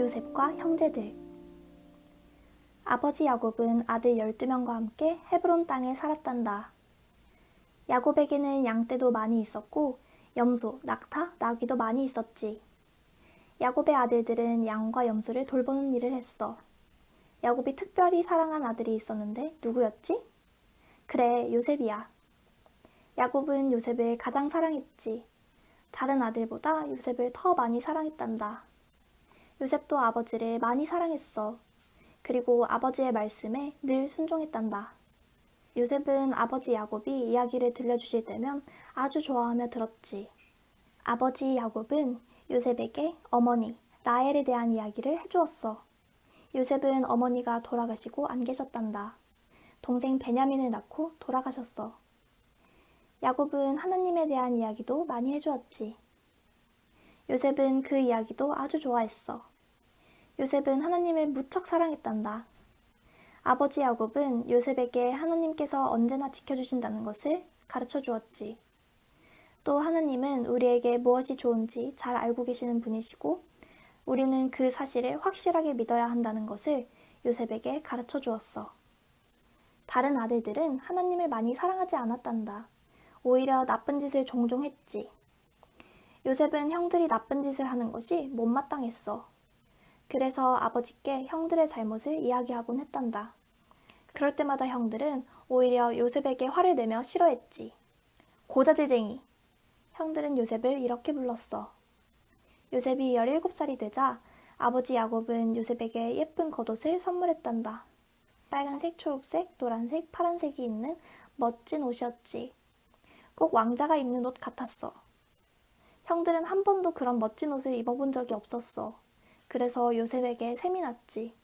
요셉과 형제들 아버지 야곱은 아들 12명과 함께 헤브론 땅에 살았단다. 야곱에게는 양떼도 많이 있었고 염소, 낙타, 나귀도 많이 있었지. 야곱의 아들들은 양과 염소를 돌보는 일을 했어. 야곱이 특별히 사랑한 아들이 있었는데 누구였지? 그래, 요셉이야. 야곱은 요셉을 가장 사랑했지. 다른 아들보다 요셉을 더 많이 사랑했단다. 요셉도 아버지를 많이 사랑했어. 그리고 아버지의 말씀에 늘 순종했단다. 요셉은 아버지 야곱이 이야기를 들려주실 때면 아주 좋아하며 들었지. 아버지 야곱은 요셉에게 어머니 라헬에 대한 이야기를 해주었어. 요셉은 어머니가 돌아가시고 안 계셨단다. 동생 베냐민을 낳고 돌아가셨어. 야곱은 하나님에 대한 이야기도 많이 해주었지. 요셉은 그 이야기도 아주 좋아했어. 요셉은 하나님을 무척 사랑했단다. 아버지 야곱은 요셉에게 하나님께서 언제나 지켜주신다는 것을 가르쳐 주었지. 또 하나님은 우리에게 무엇이 좋은지 잘 알고 계시는 분이시고 우리는 그 사실을 확실하게 믿어야 한다는 것을 요셉에게 가르쳐 주었어. 다른 아들들은 하나님을 많이 사랑하지 않았단다. 오히려 나쁜 짓을 종종 했지. 요셉은 형들이 나쁜 짓을 하는 것이 못마땅했어. 그래서 아버지께 형들의 잘못을 이야기하곤 했단다. 그럴 때마다 형들은 오히려 요셉에게 화를 내며 싫어했지. 고자질쟁이. 형들은 요셉을 이렇게 불렀어. 요셉이 17살이 되자 아버지 야곱은 요셉에게 예쁜 겉옷을 선물했단다. 빨간색, 초록색, 노란색, 파란색이 있는 멋진 옷이었지. 꼭 왕자가 입는 옷 같았어. 형들은 한 번도 그런 멋진 옷을 입어본 적이 없었어. 그래서 요셉에게 셈이 났지.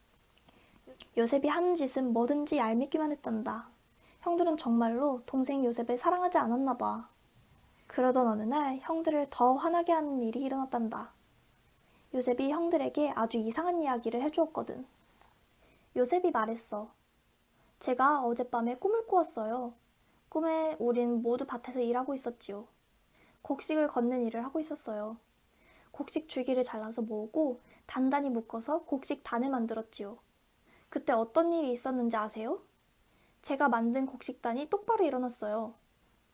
요셉이 하는 짓은 뭐든지 얄밉기만 했단다. 형들은 정말로 동생 요셉을 사랑하지 않았나 봐. 그러던 어느 날 형들을 더 화나게 하는 일이 일어났단다. 요셉이 형들에게 아주 이상한 이야기를 해주었거든. 요셉이 말했어. 제가 어젯밤에 꿈을 꾸었어요. 꿈에 우린 모두 밭에서 일하고 있었지요. 곡식을 걷는 일을 하고 있었어요. 곡식 줄기를 잘라서 모으고 단단히 묶어서 곡식 단을 만들었지요. 그때 어떤 일이 있었는지 아세요? 제가 만든 곡식단이 똑바로 일어났어요.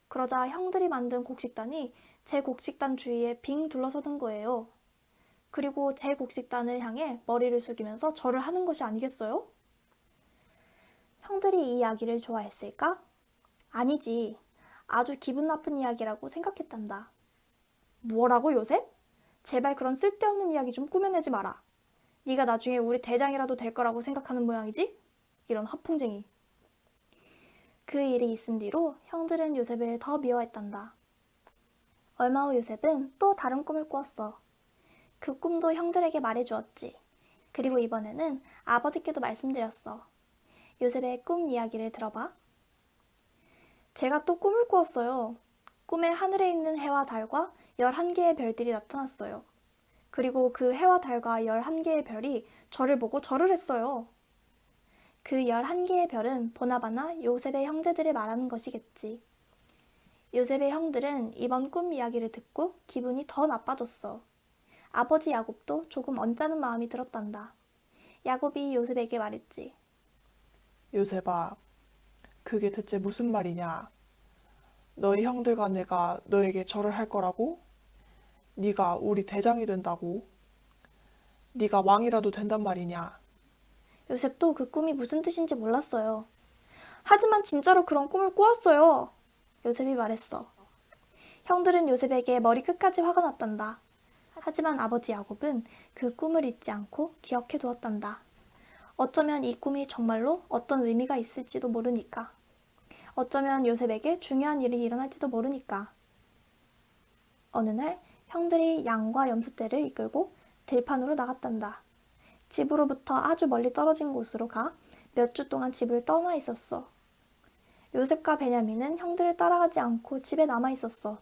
그러자 형들이 만든 곡식단이 제 곡식단 주위에 빙 둘러서는 거예요. 그리고 제 곡식단을 향해 머리를 숙이면서 절을 하는 것이 아니겠어요? 형들이 이 이야기를 좋아했을까? 아니지. 아주 기분 나쁜 이야기라고 생각했단다. 뭐라고 요셉? 제발 그런 쓸데없는 이야기 좀 꾸며내지 마라. 네가 나중에 우리 대장이라도 될 거라고 생각하는 모양이지? 이런 허풍쟁이. 그 일이 있은 뒤로 형들은 요셉을 더 미워했단다. 얼마 후 요셉은 또 다른 꿈을 꾸었어. 그 꿈도 형들에게 말해주었지. 그리고 이번에는 아버지께도 말씀드렸어. 요셉의 꿈 이야기를 들어봐. 제가 또 꿈을 꾸었어요. 꿈에 하늘에 있는 해와 달과 11개의 별들이 나타났어요. 그리고 그 해와 달과 11개의 별이 저를 보고 절을 했어요. 그 11개의 별은 보나바나 요셉의 형제들을 말하는 것이겠지. 요셉의 형들은 이번 꿈 이야기를 듣고 기분이 더 나빠졌어. 아버지 야곱도 조금 언짢은 마음이 들었단다. 야곱이 요셉에게 말했지. 요셉아, 그게 대체 무슨 말이냐? 너희 형들과 내가 너에게 절을 할 거라고? 네가 우리 대장이 된다고? 네가 왕이라도 된단 말이냐? 요셉도 그 꿈이 무슨 뜻인지 몰랐어요. 하지만 진짜로 그런 꿈을 꾸었어요. 요셉이 말했어. 형들은 요셉에게 머리 끝까지 화가 났단다. 하지만 아버지 야곱은 그 꿈을 잊지 않고 기억해 두었단다. 어쩌면 이 꿈이 정말로 어떤 의미가 있을지도 모르니까. 어쩌면 요셉에게 중요한 일이 일어날지도 모르니까. 어느 날 형들이 양과 염소떼를 이끌고 들판으로 나갔단다. 집으로부터 아주 멀리 떨어진 곳으로 가 몇 주 동안 집을 떠나 있었어. 요셉과 베냐민은 형들을 따라가지 않고 집에 남아 있었어.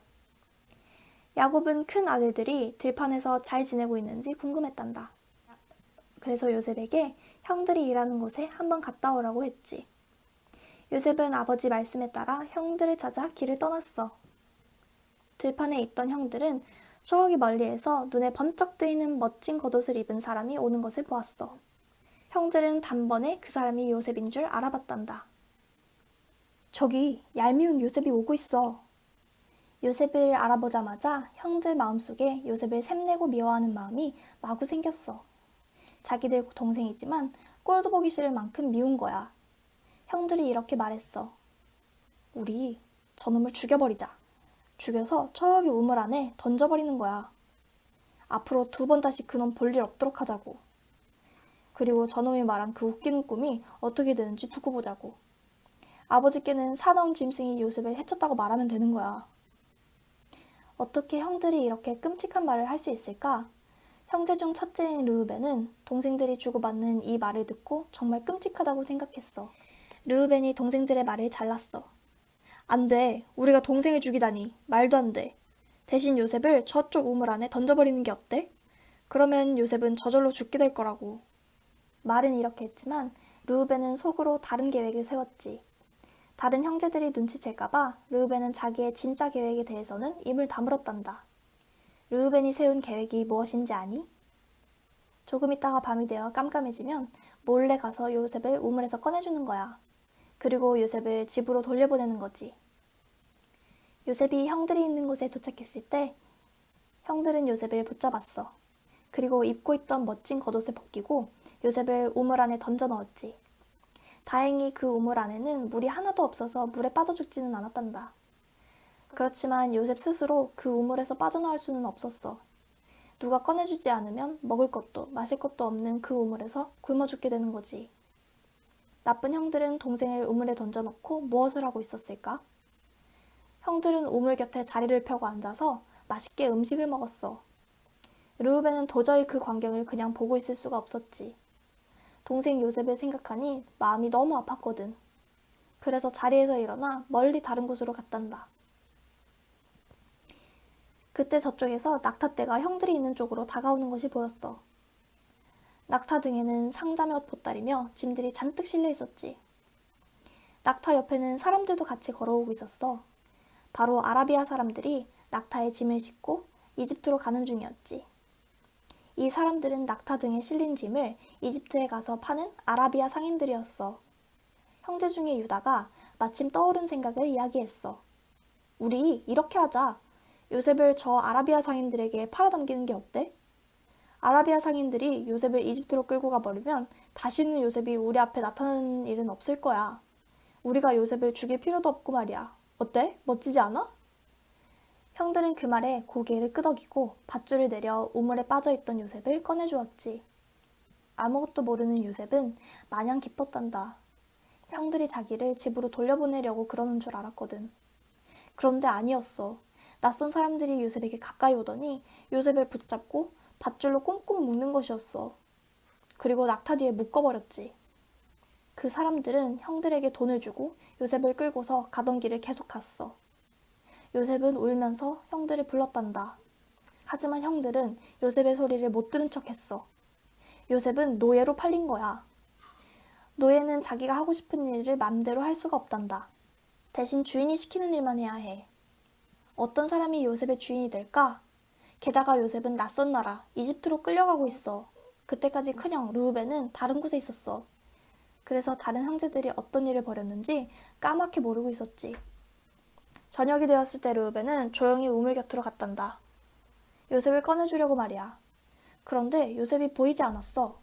야곱은 큰 아들들이 들판에서 잘 지내고 있는지 궁금했단다. 그래서 요셉에게 형들이 일하는 곳에 한번 갔다 오라고 했지. 요셉은 아버지 말씀에 따라 형들을 찾아 길을 떠났어. 들판에 있던 형들은 저기 멀리에서 눈에 번쩍 뜨이는 멋진 겉옷을 입은 사람이 오는 것을 보았어. 형들은 단번에 그 사람이 요셉인 줄 알아봤단다. 저기 얄미운 요셉이 오고 있어. 요셉을 알아보자마자 형들 마음속에 요셉을 샘내고 미워하는 마음이 마구 생겼어. 자기들 동생이지만 꼴도 보기 싫을 만큼 미운 거야. 형들이 이렇게 말했어. 우리 저놈을 죽여버리자. 죽여서 저기 우물 안에 던져버리는 거야. 앞으로 두 번 다시 그놈 볼 일 없도록 하자고. 그리고 저놈이 말한 그 웃기는 꿈이 어떻게 되는지 두고 보자고. 아버지께는 사나운 짐승이 요셉을 해쳤다고 말하면 되는 거야. 어떻게 형들이 이렇게 끔찍한 말을 할 수 있을까? 형제 중 첫째인 르우벤은 동생들이 주고받는 이 말을 듣고 정말 끔찍하다고 생각했어. 르우벤이 동생들의 말을 잘랐어. 안 돼. 우리가 동생을 죽이다니. 말도 안 돼. 대신 요셉을 저쪽 우물 안에 던져버리는 게 어때? 그러면 요셉은 저절로 죽게 될 거라고. 말은 이렇게 했지만 르우벤은 속으로 다른 계획을 세웠지. 다른 형제들이 눈치챌까봐 르우벤은 자기의 진짜 계획에 대해서는 입을 다물었단다. 르우벤이 세운 계획이 무엇인지 아니? 조금 있다가 밤이 되어 깜깜해지면 몰래 가서 요셉을 우물에서 꺼내주는 거야. 그리고 요셉을 집으로 돌려보내는 거지. 요셉이 형들이 있는 곳에 도착했을 때 형들은 요셉을 붙잡았어. 그리고 입고 있던 멋진 겉옷을 벗기고 요셉을 우물 안에 던져 넣었지. 다행히 그 우물 안에는 물이 하나도 없어서 물에 빠져 죽지는 않았단다. 그렇지만 요셉 스스로 그 우물에서 빠져나올 수는 없었어. 누가 꺼내주지 않으면 먹을 것도 마실 것도 없는 그 우물에서 굶어 죽게 되는 거지. 나쁜 형들은 동생을 우물에 던져놓고 무엇을 하고 있었을까? 형들은 우물 곁에 자리를 펴고 앉아서 맛있게 음식을 먹었어. 르우벤은 도저히 그 광경을 그냥 보고 있을 수가 없었지. 동생 요셉을 생각하니 마음이 너무 아팠거든. 그래서 자리에서 일어나 멀리 다른 곳으로 갔단다. 그때 저쪽에서 낙타떼가 형들이 있는 쪽으로 다가오는 것이 보였어. 낙타 등에는 상자며 보따리며 짐들이 잔뜩 실려 있었지. 낙타 옆에는 사람들도 같이 걸어오고 있었어. 바로 아라비아 사람들이 낙타에 짐을 싣고 이집트로 가는 중이었지. 이 사람들은 낙타 등에 실린 짐을 이집트에 가서 파는 아라비아 상인들이었어. 형제 중에 유다가 마침 떠오른 생각을 이야기했어. 우리 이렇게 하자. 요셉을 저 아라비아 상인들에게 팔아넘기는 게 어때? 아라비아 상인들이 요셉을 이집트로 끌고 가버리면 다시는 요셉이 우리 앞에 나타나는 일은 없을 거야. 우리가 요셉을 죽일 필요도 없고 말이야. 어때? 멋지지 않아? 형들은 그 말에 고개를 끄덕이고 밧줄을 내려 우물에 빠져있던 요셉을 꺼내주었지. 아무것도 모르는 요셉은 마냥 기뻤단다. 형들이 자기를 집으로 돌려보내려고 그러는 줄 알았거든. 그런데 아니었어. 낯선 사람들이 요셉에게 가까이 오더니 요셉을 붙잡고 밧줄로 꽁꽁 묶는 것이었어. 그리고 낙타 뒤에 묶어버렸지. 그 사람들은 형들에게 돈을 주고 요셉을 끌고서 가던 길을 계속 갔어. 요셉은 울면서 형들을 불렀단다. 하지만 형들은 요셉의 소리를 못 들은 척 했어. 요셉은 노예로 팔린 거야. 노예는 자기가 하고 싶은 일을 맘대로 할 수가 없단다. 대신 주인이 시키는 일만 해야 해. 어떤 사람이 요셉의 주인이 될까? 게다가 요셉은 낯선 나라, 이집트로 끌려가고 있어. 그때까지 큰형 루우벤은 다른 곳에 있었어. 그래서 다른 형제들이 어떤 일을 벌였는지 까맣게 모르고 있었지. 저녁이 되었을 때 루우벤은 조용히 우물 곁으로 갔단다. 요셉을 꺼내주려고 말이야. 그런데 요셉이 보이지 않았어.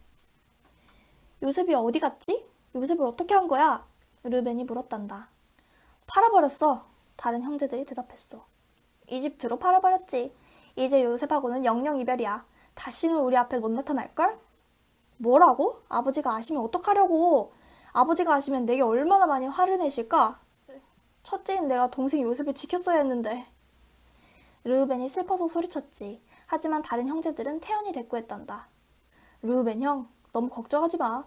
요셉이 어디 갔지? 요셉을 어떻게 한 거야? 르벤이 물었단다. 팔아버렸어. 다른 형제들이 대답했어. 이집트로 팔아버렸지. 이제 요셉하고는 영영 이별이야. 다시는 우리 앞에 못 나타날걸? 뭐라고? 아버지가 아시면 어떡하려고? 아버지가 아시면 내게 얼마나 많이 화를 내실까? 첫째인 내가 동생 요셉을 지켰어야 했는데. 르우벤이 슬퍼서 소리쳤지. 하지만 다른 형제들은 태연히 대꾸했단다. 르우벤 형, 너무 걱정하지 마.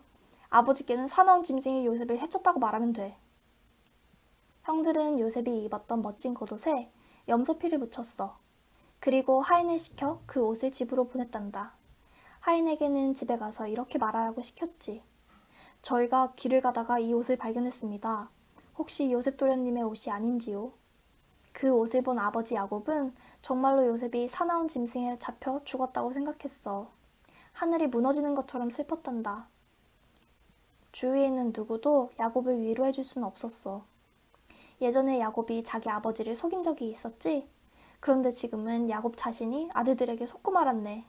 아버지께는 사나운 짐승이 요셉을 해쳤다고 말하면 돼. 형들은 요셉이 입었던 멋진 겉옷에 염소피를 묻혔어. 그리고 하인을 시켜 그 옷을 집으로 보냈단다. 하인에게는 집에 가서 이렇게 말하라고 시켰지. 저희가 길을 가다가 이 옷을 발견했습니다. 혹시 요셉 도련님의 옷이 아닌지요? 그 옷을 본 아버지 야곱은 정말로 요셉이 사나운 짐승에 잡혀 죽었다고 생각했어. 하늘이 무너지는 것처럼 슬펐단다. 주위에 있는 누구도 야곱을 위로해 줄 수는 없었어. 예전에 야곱이 자기 아버지를 속인 적이 있었지? 그런데 지금은 야곱 자신이 아들들에게 속고 말았네.